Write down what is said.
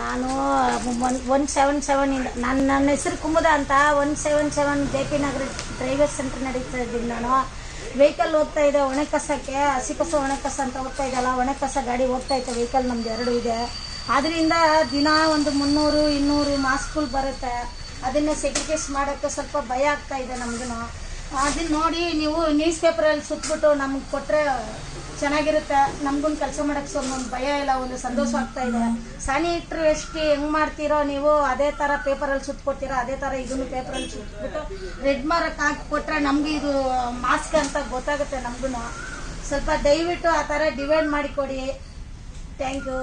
ನಾನು, one one seven seven ಇಂದ ನನ್ನ ನನ್ನ ಹೆಸರು ಕುಮುದ ಅಂತ, one seven seven J P Nagar driver centre ನಡೀತಾ ಇದ್ದೀನಿ ನಾನು. ವೆಹಿಕಲ್ ಓದ್ತಾ ಇದೆ, ಒಣ ಕಸಕ್ಕೆ, ಹಸಿ ಕಸ, ಒಣ ಕಸ ಅಂತ ಹೋಗ್ತಾ ಇದೆಯಲ್ಲ, ಒಣ ಕಸ ಗಾಡಿ ಹೋಗ್ತಾ ಇತ್ತು ವೆಹಿಕಲ್ ನಮ್ದು ಎರಡು ಇದೆ. ಅದರಿಂದ ದಿನ ಒಂದು ಮುನ್ನೂರು, ಇನ್ನೂರು ಮಾಸ್ಕ್ಗಳು ಬರುತ್ತೆ. ಅದನ್ನು ಸೆಗ್ರಿಗೇಸ್ ಮಾಡೋಕ್ಕೆ ಸ್ವಲ್ಪ ಭಯ ಆಗ್ತಾ ಇದೆ ನಮಗೂ ಅದನ್ನ ನೋಡಿ ನೀವು ನ್ಯೂಸ್ ಪೇಪರಲ್ಲಿ ಸುತ್ತಬಿಟ್ಟು ನಮ್ಗೆ ಕೊಟ್ಟರೆ ಚೆನ್ನಾಗಿರುತ್ತೆ. ನಮಗೂ ಕೆಲಸ ಮಾಡೋಕ್ಕೆ ಸ್ವಲ್ಪ ಒಂದು ಭಯ ಇಲ್ಲ, ಒಂದು ಸಂತೋಷ ಆಗ್ತಾ ಇದೆ. ಸ್ಯಾನಿಟ್ರಿ ಎಷ್ಟು ಹೆಂಗೆ ಮಾಡ್ತೀರೋ ನೀವು ಅದೇ ಥರ ಪೇಪರಲ್ಲಿ ಸುತ್ಕೊಡ್ತೀರೋ, ಅದೇ ಥರ ಇದನ್ನು ಪೇಪರಲ್ಲಿ ಸುತ್ತಬಿಟ್ಟು ರೆಡ್ ಮಾರಕ್ ಹಾಕಿ ಕೊಟ್ಟರೆ ನಮಗೆ ಇದು ಮಾಸ್ಕ್ ಅಂತ ಗೊತ್ತಾಗುತ್ತೆ ನಮಗೂ ಸ್ವಲ್ಪ ದಯವಿಟ್ಟು ಆ ಥರ ಡಿವೈಡ್ ಮಾಡಿ ಕೊಡಿ. Thank you